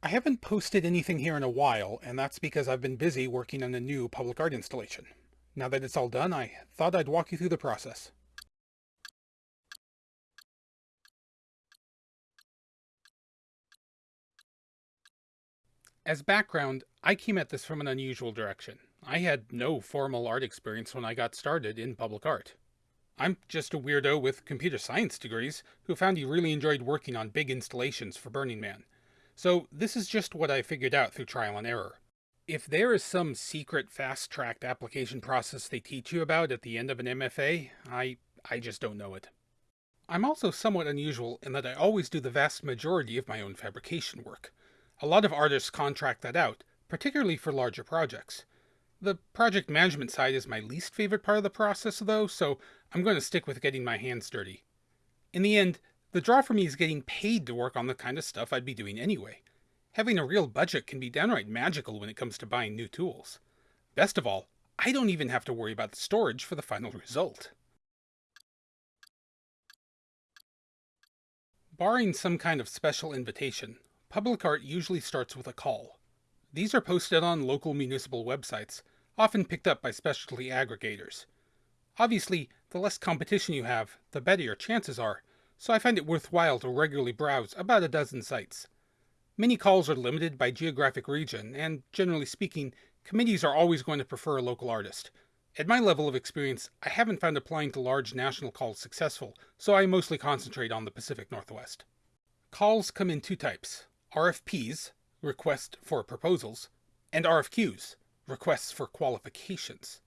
I haven't posted anything here in a while, and that's because I've been busy working on a new public art installation. Now that it's all done, I thought I'd walk you through the process. As background, I came at this from an unusual direction. I had no formal art experience when I got started in public art. I'm just a weirdo with computer science degrees who found he really enjoyed working on big installations for Burning Man. So this is just what I figured out through trial and error. If there is some secret fast-tracked application process they teach you about at the end of an MFA, I, I just don't know it. I'm also somewhat unusual in that I always do the vast majority of my own fabrication work. A lot of artists contract that out, particularly for larger projects. The project management side is my least favorite part of the process though, so I'm going to stick with getting my hands dirty. In the end, the draw for me is getting paid to work on the kind of stuff I'd be doing anyway. Having a real budget can be downright magical when it comes to buying new tools. Best of all, I don't even have to worry about the storage for the final result. Barring some kind of special invitation, Public art usually starts with a call. These are posted on local municipal websites, often picked up by specialty aggregators. Obviously, the less competition you have, the better your chances are, so I find it worthwhile to regularly browse about a dozen sites. Many calls are limited by geographic region, and generally speaking, committees are always going to prefer a local artist. At my level of experience, I haven't found applying to large national calls successful, so I mostly concentrate on the Pacific Northwest. Calls come in two types RFPs, request for proposals, and RFQs, requests for qualifications.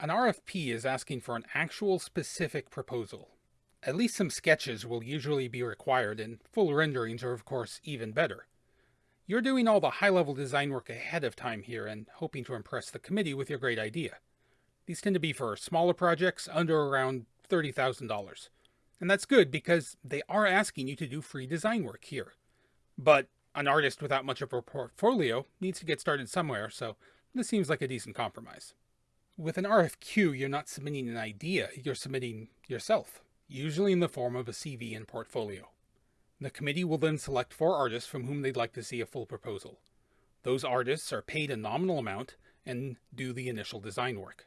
An RFP is asking for an actual specific proposal. At least some sketches will usually be required, and full renderings are of course even better. You're doing all the high-level design work ahead of time here and hoping to impress the committee with your great idea. These tend to be for smaller projects under around $30,000. And that's good because they are asking you to do free design work here. But an artist without much of a portfolio needs to get started somewhere, so this seems like a decent compromise. With an RFQ, you're not submitting an idea, you're submitting yourself, usually in the form of a CV and portfolio. The committee will then select four artists from whom they'd like to see a full proposal. Those artists are paid a nominal amount and do the initial design work.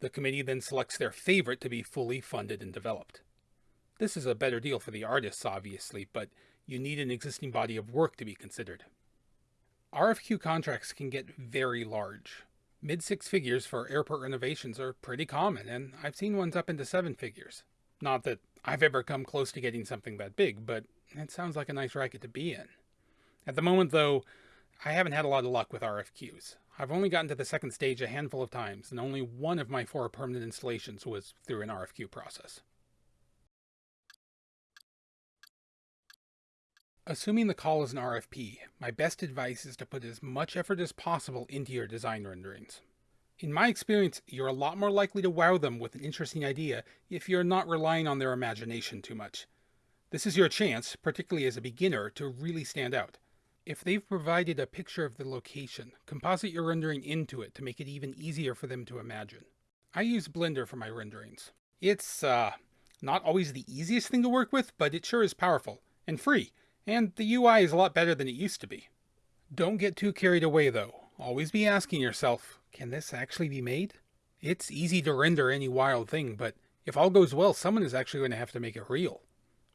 The committee then selects their favorite to be fully funded and developed. This is a better deal for the artists, obviously, but you need an existing body of work to be considered. RFQ contracts can get very large. Mid six figures for airport renovations are pretty common, and I've seen ones up into seven figures. Not that I've ever come close to getting something that big, but it sounds like a nice racket to be in. At the moment, though, I haven't had a lot of luck with RFQs. I've only gotten to the second stage a handful of times, and only one of my four permanent installations was through an RFQ process. Assuming the call is an RFP, my best advice is to put as much effort as possible into your design renderings. In my experience, you're a lot more likely to wow them with an interesting idea if you're not relying on their imagination too much. This is your chance, particularly as a beginner, to really stand out. If they've provided a picture of the location, composite your rendering into it to make it even easier for them to imagine. I use Blender for my renderings. It's, uh, not always the easiest thing to work with, but it sure is powerful, and free, and the UI is a lot better than it used to be. Don't get too carried away though. Always be asking yourself, can this actually be made? It's easy to render any wild thing, but if all goes well, someone is actually going to have to make it real.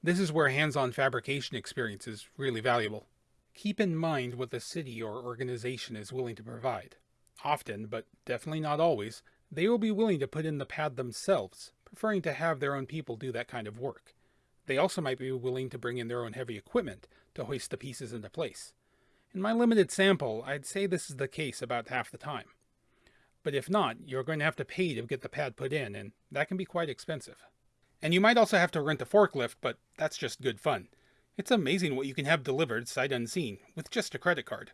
This is where hands-on fabrication experience is really valuable. Keep in mind what the city or organization is willing to provide. Often, but definitely not always, they will be willing to put in the pad themselves, preferring to have their own people do that kind of work. They also might be willing to bring in their own heavy equipment to hoist the pieces into place. In my limited sample, I'd say this is the case about half the time. But if not, you're going to have to pay to get the pad put in, and that can be quite expensive. And you might also have to rent a forklift, but that's just good fun. It's amazing what you can have delivered sight unseen with just a credit card.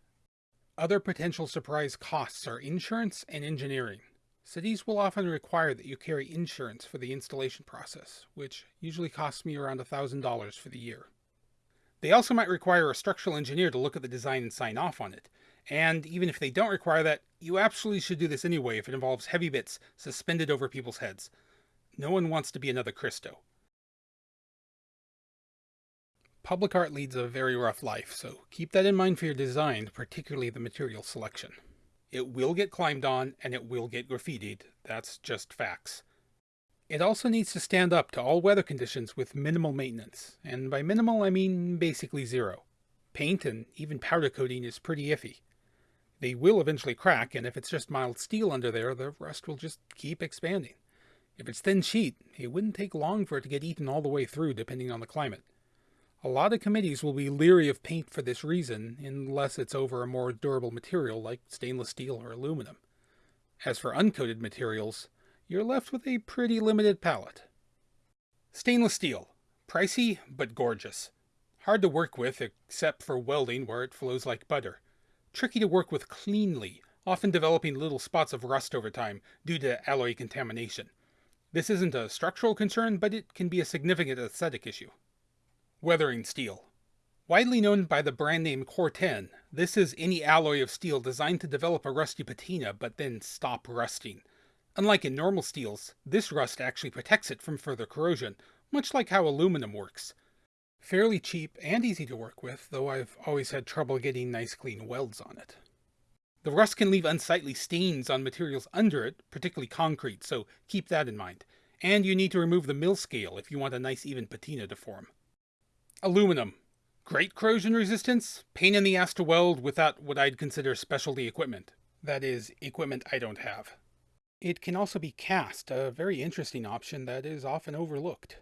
Other potential surprise costs are insurance and engineering. Cities will often require that you carry insurance for the installation process, which usually costs me around $1,000 for the year. They also might require a structural engineer to look at the design and sign off on it. And even if they don't require that, you absolutely should do this anyway if it involves heavy bits suspended over people's heads. No one wants to be another Christo. public art leads a very rough life, so keep that in mind for your design, particularly the material selection. It will get climbed on, and it will get graffitied. That's just facts. It also needs to stand up to all weather conditions with minimal maintenance, and by minimal I mean basically zero. Paint and even powder coating is pretty iffy. They will eventually crack, and if it's just mild steel under there, the rust will just keep expanding. If it's thin sheet, it wouldn't take long for it to get eaten all the way through, depending on the climate. A lot of committees will be leery of paint for this reason, unless it's over a more durable material like stainless steel or aluminum. As for uncoated materials, you're left with a pretty limited palette. Stainless steel. Pricey, but gorgeous. Hard to work with, except for welding where it flows like butter. Tricky to work with cleanly, often developing little spots of rust over time due to alloy contamination. This isn't a structural concern, but it can be a significant aesthetic issue. Weathering steel. Widely known by the brand name Cor-Ten, this is any alloy of steel designed to develop a rusty patina but then stop rusting. Unlike in normal steels, this rust actually protects it from further corrosion, much like how aluminum works. Fairly cheap and easy to work with, though I've always had trouble getting nice clean welds on it. The rust can leave unsightly stains on materials under it, particularly concrete, so keep that in mind. And you need to remove the mill scale if you want a nice even patina to form. Aluminum. Great corrosion resistance, pain in the ass to weld without what I'd consider specialty equipment. That is, equipment I don't have. It can also be cast, a very interesting option that is often overlooked.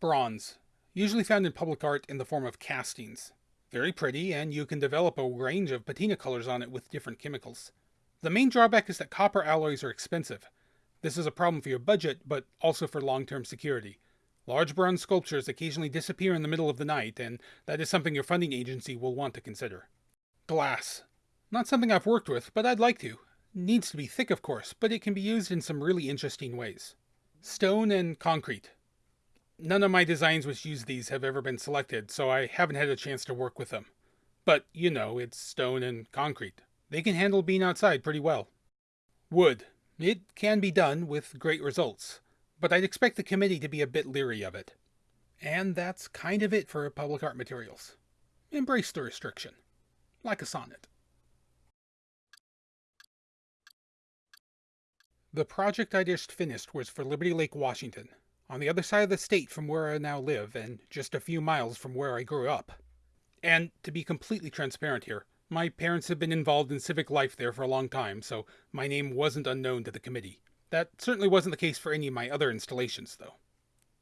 Bronze, usually found in public art in the form of castings. Very pretty, and you can develop a range of patina colors on it with different chemicals. The main drawback is that copper alloys are expensive. This is a problem for your budget, but also for long-term security. Large bronze sculptures occasionally disappear in the middle of the night, and that is something your funding agency will want to consider. Glass. Not something I've worked with, but I'd like to, Needs to be thick, of course, but it can be used in some really interesting ways. Stone and concrete. None of my designs which use these have ever been selected, so I haven't had a chance to work with them. But, you know, it's stone and concrete. They can handle being outside pretty well. Wood. It can be done with great results, but I'd expect the committee to be a bit leery of it. And that's kind of it for public art materials. Embrace the restriction. Like a sonnet. The project I just finished was for Liberty Lake, Washington, on the other side of the state from where I now live and just a few miles from where I grew up. And to be completely transparent here, my parents have been involved in civic life there for a long time, so my name wasn't unknown to the committee. That certainly wasn't the case for any of my other installations, though.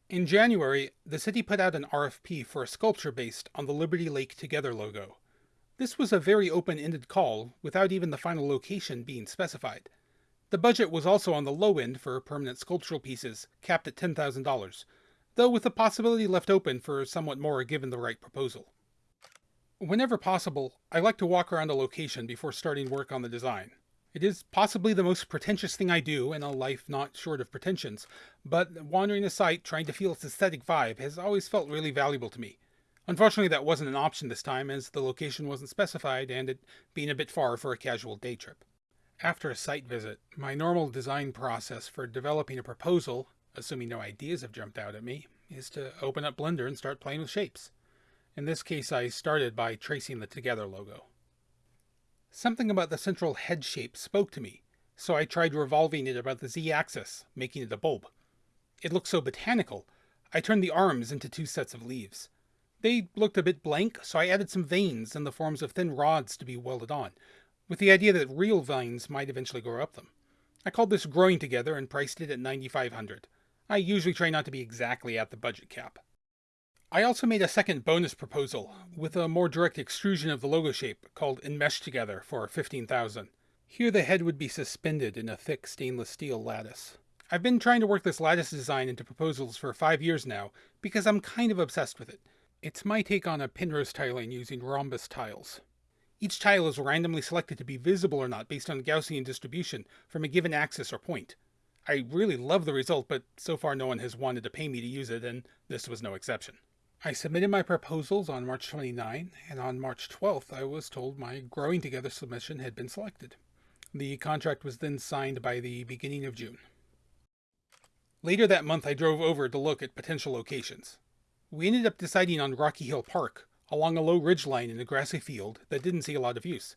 In January, the city put out an RFP for a sculpture based on the Liberty Lake Together logo. This was a very open-ended call, without even the final location being specified. The budget was also on the low end for permanent sculptural pieces, capped at $10,000, though with the possibility left open for somewhat more given the right proposal. Whenever possible, I like to walk around a location before starting work on the design. It is possibly the most pretentious thing I do in a life not short of pretensions, but wandering a site trying to feel its aesthetic vibe has always felt really valuable to me. Unfortunately, that wasn't an option this time as the location wasn't specified and it being a bit far for a casual day trip. After a site visit, my normal design process for developing a proposal, assuming no ideas have jumped out at me, is to open up Blender and start playing with shapes. In this case, I started by tracing the Together logo. Something about the central head shape spoke to me, so I tried revolving it about the z-axis, making it a bulb. It looked so botanical, I turned the arms into two sets of leaves. They looked a bit blank, so I added some veins in the forms of thin rods to be welded on, with the idea that real vines might eventually grow up them. I called this Growing Together and priced it at 9500 I usually try not to be exactly at the budget cap. I also made a second bonus proposal, with a more direct extrusion of the logo shape, called Enmesh Together for 15000 Here the head would be suspended in a thick stainless steel lattice. I've been trying to work this lattice design into proposals for five years now, because I'm kind of obsessed with it. It's my take on a Penrose tiling using rhombus tiles. Each tile is randomly selected to be visible or not based on Gaussian distribution from a given axis or point. I really love the result, but so far no one has wanted to pay me to use it, and this was no exception. I submitted my proposals on March 29, and on March 12th I was told my Growing Together submission had been selected. The contract was then signed by the beginning of June. Later that month I drove over to look at potential locations. We ended up deciding on Rocky Hill Park, along a low ridgeline in a grassy field that didn't see a lot of use.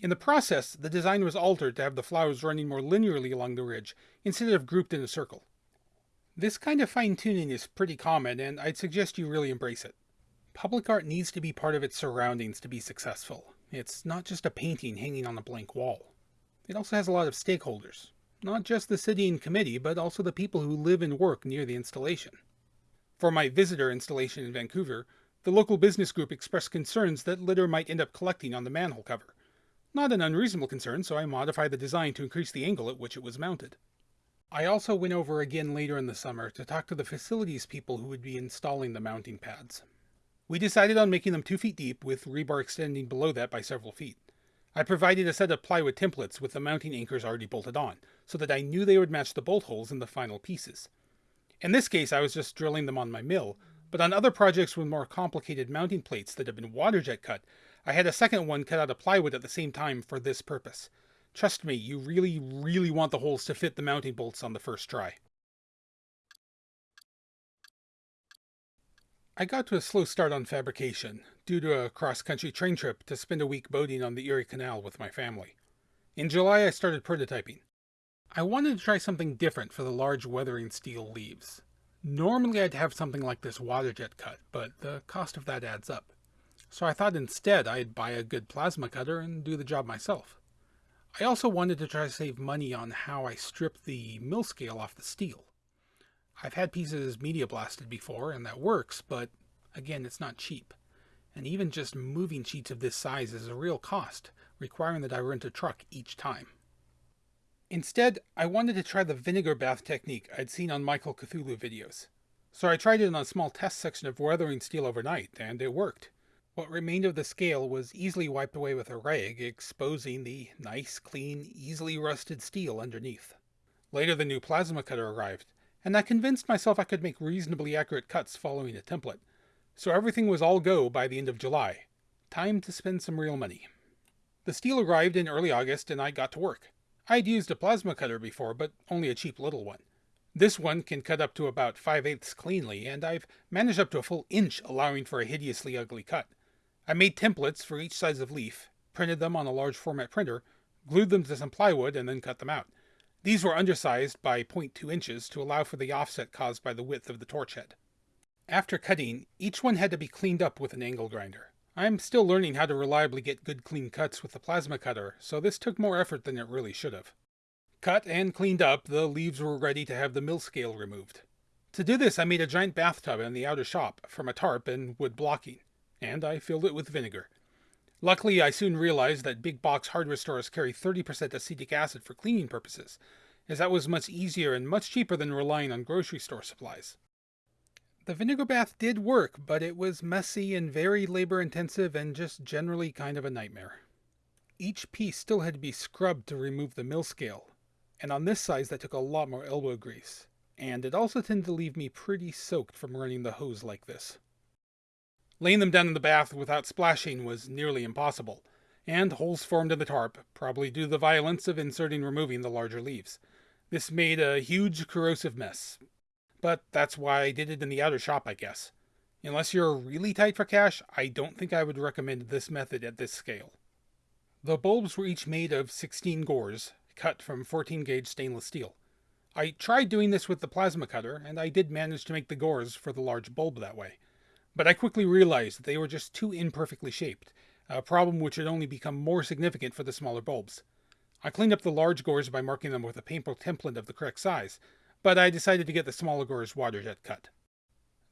In the process, the design was altered to have the flowers running more linearly along the ridge instead of grouped in a circle. This kind of fine tuning is pretty common, and I'd suggest you really embrace it. Public art needs to be part of its surroundings to be successful. It's not just a painting hanging on a blank wall. It also has a lot of stakeholders, not just the city and committee, but also the people who live and work near the installation. For my visitor installation in Vancouver, the local business group expressed concerns that litter might end up collecting on the manhole cover. Not an unreasonable concern, so I modified the design to increase the angle at which it was mounted. I also went over again later in the summer to talk to the facilities people who would be installing the mounting pads. We decided on making them 2 feet deep with rebar extending below that by several feet. I provided a set of plywood templates with the mounting anchors already bolted on, so that I knew they would match the bolt holes in the final pieces. In this case I was just drilling them on my mill, but on other projects with more complicated mounting plates that have been water jet cut, I had a second one cut out of plywood at the same time for this purpose. Trust me, you really, really want the holes to fit the mounting bolts on the first try. I got to a slow start on fabrication, due to a cross-country train trip to spend a week boating on the Erie Canal with my family. In July I started prototyping. I wanted to try something different for the large weathering steel leaves. Normally I'd have something like this water jet cut, but the cost of that adds up. So I thought instead I'd buy a good plasma cutter and do the job myself. I also wanted to try to save money on how I strip the mill scale off the steel. I've had pieces media blasted before, and that works, but again, it's not cheap. And even just moving sheets of this size is a real cost, requiring that I rent a truck each time. Instead, I wanted to try the vinegar bath technique I'd seen on Michael Cthulhu videos. So I tried it on a small test section of weathering steel overnight, and it worked. What remained of the scale was easily wiped away with a rag, exposing the nice, clean, easily rusted steel underneath. Later the new plasma cutter arrived, and I convinced myself I could make reasonably accurate cuts following a template. So everything was all go by the end of July. Time to spend some real money. The steel arrived in early August and I got to work. I'd used a plasma cutter before, but only a cheap little one. This one can cut up to about 5 eighths cleanly, and I've managed up to a full inch allowing for a hideously ugly cut. I made templates for each size of leaf, printed them on a large format printer, glued them to some plywood, and then cut them out. These were undersized by 0.2 inches to allow for the offset caused by the width of the torch head. After cutting, each one had to be cleaned up with an angle grinder. I'm still learning how to reliably get good clean cuts with the plasma cutter, so this took more effort than it really should have. Cut and cleaned up, the leaves were ready to have the mill scale removed. To do this I made a giant bathtub in the outer shop from a tarp and wood blocking and I filled it with vinegar. Luckily, I soon realized that big box hardware stores carry 30% acetic acid for cleaning purposes, as that was much easier and much cheaper than relying on grocery store supplies. The vinegar bath did work, but it was messy and very labor intensive and just generally kind of a nightmare. Each piece still had to be scrubbed to remove the mill scale, and on this size that took a lot more elbow grease, and it also tended to leave me pretty soaked from running the hose like this. Laying them down in the bath without splashing was nearly impossible, and holes formed in the tarp, probably due to the violence of inserting and removing the larger leaves. This made a huge corrosive mess. But that's why I did it in the outer shop, I guess. Unless you're really tight for cash, I don't think I would recommend this method at this scale. The bulbs were each made of 16 gores, cut from 14 gauge stainless steel. I tried doing this with the plasma cutter, and I did manage to make the gores for the large bulb that way but I quickly realized that they were just too imperfectly shaped, a problem which had only become more significant for the smaller bulbs. I cleaned up the large gores by marking them with a paintbrush template of the correct size, but I decided to get the smaller gores water jet cut.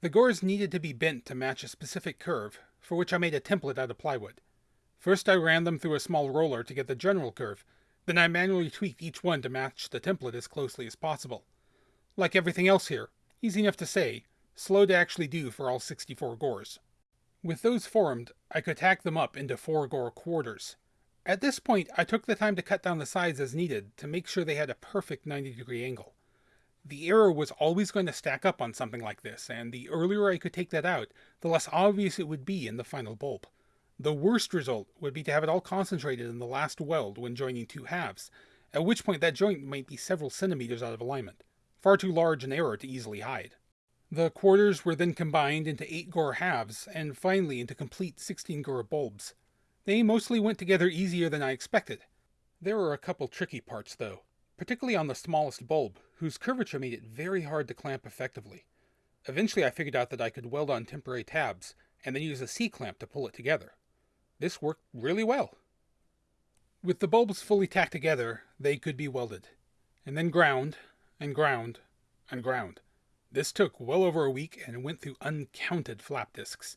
The gores needed to be bent to match a specific curve, for which I made a template out of plywood. First I ran them through a small roller to get the general curve, then I manually tweaked each one to match the template as closely as possible. Like everything else here, easy enough to say, slow to actually do for all 64 gores. With those formed, I could tack them up into 4 gore quarters. At this point, I took the time to cut down the sides as needed to make sure they had a perfect 90 degree angle. The error was always going to stack up on something like this, and the earlier I could take that out, the less obvious it would be in the final bulb. The worst result would be to have it all concentrated in the last weld when joining two halves, at which point that joint might be several centimeters out of alignment. Far too large an error to easily hide. The quarters were then combined into 8 gore halves, and finally into complete 16 gore bulbs. They mostly went together easier than I expected. There were a couple tricky parts though, particularly on the smallest bulb, whose curvature made it very hard to clamp effectively. Eventually I figured out that I could weld on temporary tabs, and then use a C-clamp to pull it together. This worked really well. With the bulbs fully tacked together, they could be welded, and then ground, and ground, and ground. This took well over a week and went through uncounted flap discs.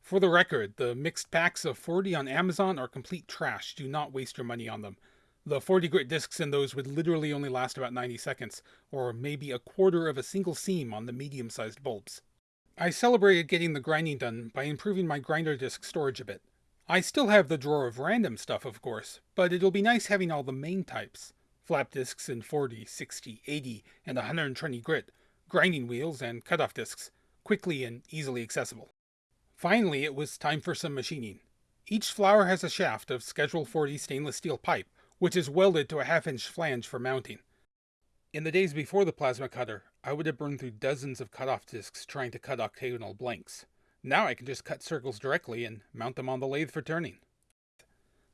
For the record, the mixed packs of 40 on Amazon are complete trash. Do not waste your money on them. The 40 grit discs in those would literally only last about 90 seconds, or maybe a quarter of a single seam on the medium sized bulbs. I celebrated getting the grinding done by improving my grinder disc storage a bit. I still have the drawer of random stuff, of course, but it'll be nice having all the main types flap discs in 40, 60, 80, and 120 grit, grinding wheels, and cutoff discs, quickly and easily accessible. Finally, it was time for some machining. Each flower has a shaft of Schedule 40 stainless steel pipe, which is welded to a half-inch flange for mounting. In the days before the plasma cutter, I would have burned through dozens of cutoff discs trying to cut octagonal blanks. Now I can just cut circles directly and mount them on the lathe for turning.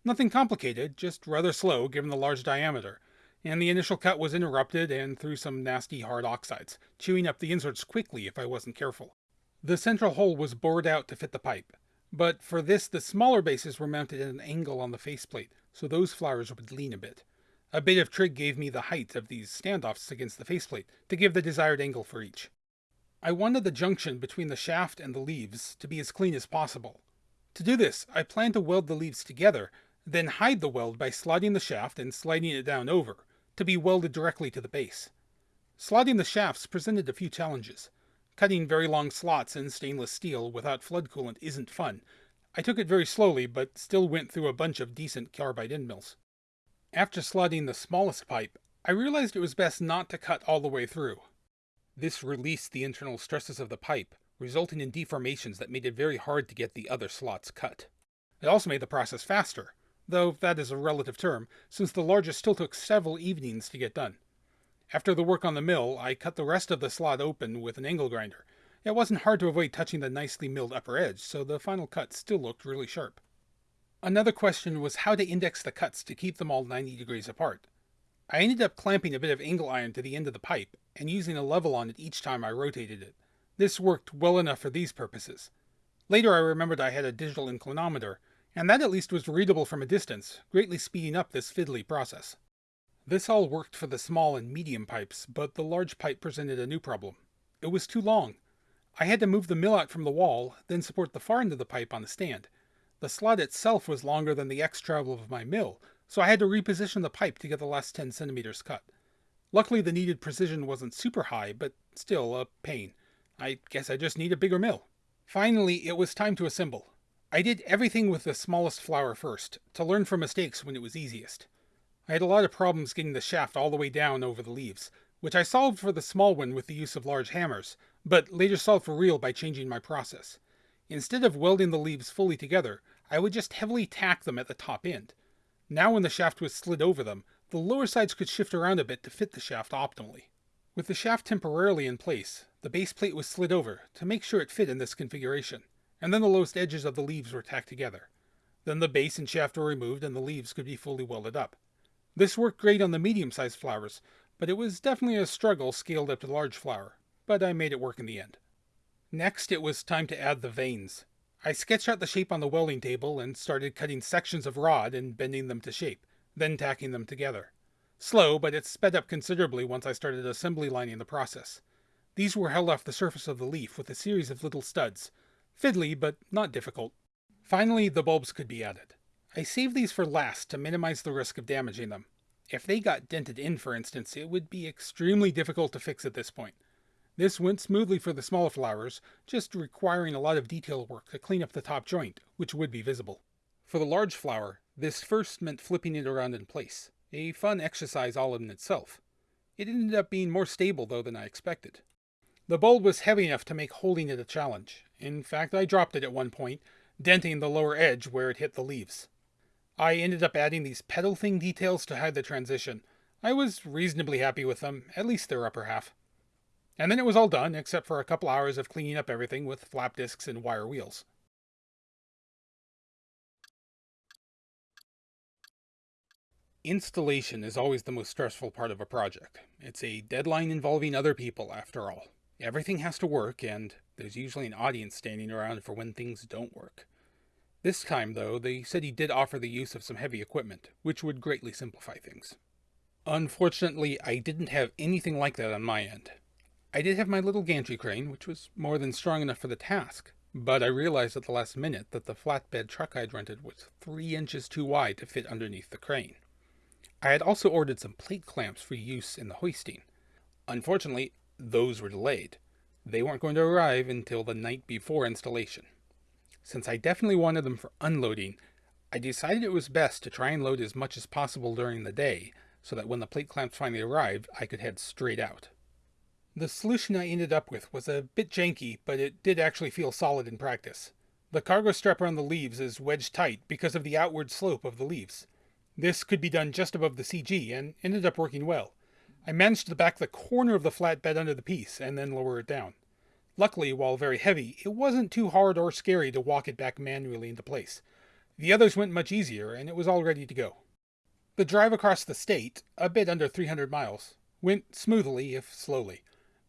Nothing complicated, just rather slow given the large diameter, and the initial cut was interrupted and through some nasty hard oxides, chewing up the inserts quickly if I wasn't careful. The central hole was bored out to fit the pipe, but for this the smaller bases were mounted at an angle on the faceplate, so those flowers would lean a bit. A bit of trig gave me the height of these standoffs against the faceplate to give the desired angle for each. I wanted the junction between the shaft and the leaves to be as clean as possible. To do this, I planned to weld the leaves together, then hide the weld by sliding the shaft and sliding it down over, to be welded directly to the base. Sliding the shafts presented a few challenges. Cutting very long slots in stainless steel without flood coolant isn't fun. I took it very slowly, but still went through a bunch of decent carbide end mills. After slotting the smallest pipe, I realized it was best not to cut all the way through. This released the internal stresses of the pipe, resulting in deformations that made it very hard to get the other slots cut. It also made the process faster, though that is a relative term, since the largest still took several evenings to get done. After the work on the mill, I cut the rest of the slot open with an angle grinder. It wasn't hard to avoid touching the nicely milled upper edge, so the final cut still looked really sharp. Another question was how to index the cuts to keep them all 90 degrees apart. I ended up clamping a bit of angle iron to the end of the pipe and using a level on it each time I rotated it. This worked well enough for these purposes. Later I remembered I had a digital inclinometer, and that at least was readable from a distance, greatly speeding up this fiddly process. This all worked for the small and medium pipes, but the large pipe presented a new problem. It was too long. I had to move the mill out from the wall, then support the far end of the pipe on the stand. The slot itself was longer than the X travel of my mill, so I had to reposition the pipe to get the last 10 centimeters cut. Luckily the needed precision wasn't super high, but still a pain. I guess I just need a bigger mill. Finally, it was time to assemble. I did everything with the smallest flower first, to learn from mistakes when it was easiest. I had a lot of problems getting the shaft all the way down over the leaves, which I solved for the small one with the use of large hammers, but later solved for real by changing my process. Instead of welding the leaves fully together, I would just heavily tack them at the top end. Now when the shaft was slid over them, the lower sides could shift around a bit to fit the shaft optimally. With the shaft temporarily in place, the base plate was slid over to make sure it fit in this configuration and then the lowest edges of the leaves were tacked together. Then the base and shaft were removed and the leaves could be fully welded up. This worked great on the medium-sized flowers, but it was definitely a struggle scaled up to large flower, but I made it work in the end. Next, it was time to add the veins. I sketched out the shape on the welding table and started cutting sections of rod and bending them to shape, then tacking them together. Slow, but it sped up considerably once I started assembly lining the process. These were held off the surface of the leaf with a series of little studs, Fiddly, but not difficult. Finally, the bulbs could be added. I saved these for last to minimize the risk of damaging them. If they got dented in, for instance, it would be extremely difficult to fix at this point. This went smoothly for the smaller flowers, just requiring a lot of detail work to clean up the top joint, which would be visible. For the large flower, this first meant flipping it around in place, a fun exercise all in itself. It ended up being more stable, though, than I expected. The bulb was heavy enough to make holding it a challenge. In fact, I dropped it at one point, denting the lower edge where it hit the leaves. I ended up adding these pedal thing details to hide the transition. I was reasonably happy with them, at least their upper half. And then it was all done, except for a couple hours of cleaning up everything with flap discs and wire wheels. Installation is always the most stressful part of a project. It's a deadline involving other people, after all. Everything has to work, and there's usually an audience standing around for when things don't work. This time, though, they said he did offer the use of some heavy equipment, which would greatly simplify things. Unfortunately, I didn't have anything like that on my end. I did have my little gantry crane, which was more than strong enough for the task, but I realized at the last minute that the flatbed truck I'd rented was three inches too wide to fit underneath the crane. I had also ordered some plate clamps for use in the hoisting. Unfortunately, those were delayed. They weren't going to arrive until the night before installation. Since I definitely wanted them for unloading, I decided it was best to try and load as much as possible during the day so that when the plate clamps finally arrived, I could head straight out. The solution I ended up with was a bit janky, but it did actually feel solid in practice. The cargo strap around the leaves is wedged tight because of the outward slope of the leaves. This could be done just above the CG and ended up working well. I managed to back the corner of the flatbed under the piece and then lower it down. Luckily, while very heavy, it wasn't too hard or scary to walk it back manually into place. The others went much easier, and it was all ready to go. The drive across the state, a bit under 300 miles, went smoothly if slowly.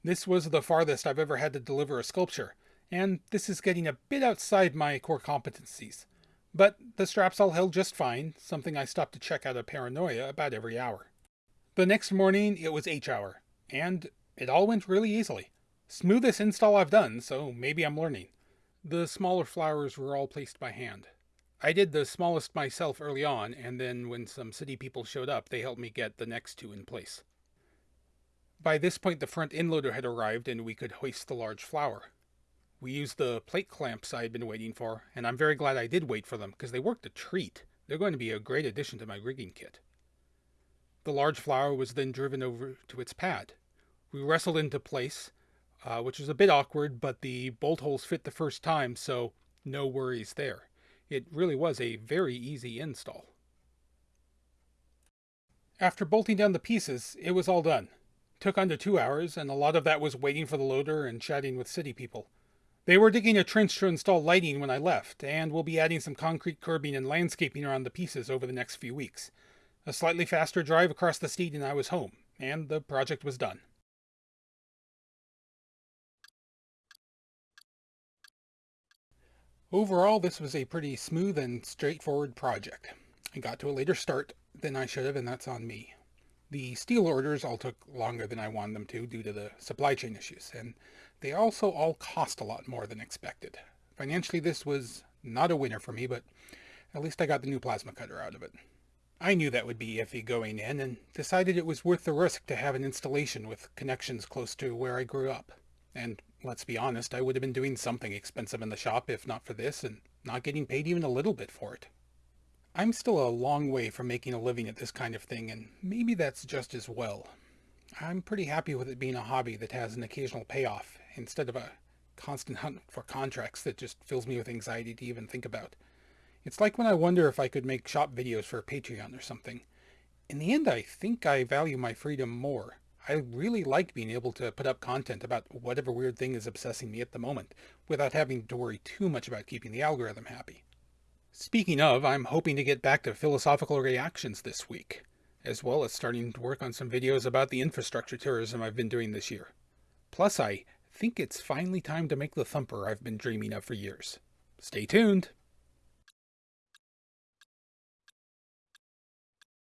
This was the farthest I've ever had to deliver a sculpture, and this is getting a bit outside my core competencies. But the straps all held just fine, something I stopped to check out of paranoia about every hour. The next morning it was H hour, and it all went really easily. Smoothest install I've done, so maybe I'm learning. The smaller flowers were all placed by hand. I did the smallest myself early on, and then when some city people showed up, they helped me get the next two in place. By this point the front end loader had arrived and we could hoist the large flower. We used the plate clamps I had been waiting for, and I'm very glad I did wait for them because they worked a treat. They're going to be a great addition to my rigging kit. The large flower was then driven over to its pad. We wrestled into place, uh, which was a bit awkward, but the bolt holes fit the first time, so no worries there. It really was a very easy install. After bolting down the pieces, it was all done. Took under two hours, and a lot of that was waiting for the loader and chatting with city people. They were digging a trench to install lighting when I left, and we'll be adding some concrete curbing and landscaping around the pieces over the next few weeks. A slightly faster drive across the state and I was home, and the project was done. Overall, this was a pretty smooth and straightforward project. I got to a later start than I should have, and that's on me. The steel orders all took longer than I wanted them to due to the supply chain issues, and they also all cost a lot more than expected. Financially, this was not a winner for me, but at least I got the new plasma cutter out of it. I knew that would be iffy going in, and decided it was worth the risk to have an installation with connections close to where I grew up. And let's be honest, I would have been doing something expensive in the shop if not for this, and not getting paid even a little bit for it. I'm still a long way from making a living at this kind of thing, and maybe that's just as well. I'm pretty happy with it being a hobby that has an occasional payoff, instead of a constant hunt for contracts that just fills me with anxiety to even think about. It's like when I wonder if I could make shop videos for Patreon or something. In the end, I think I value my freedom more. I really like being able to put up content about whatever weird thing is obsessing me at the moment, without having to worry too much about keeping the algorithm happy. Speaking of, I'm hoping to get back to philosophical reactions this week, as well as starting to work on some videos about the infrastructure tourism I've been doing this year. Plus, I think it's finally time to make the thumper I've been dreaming of for years. Stay tuned!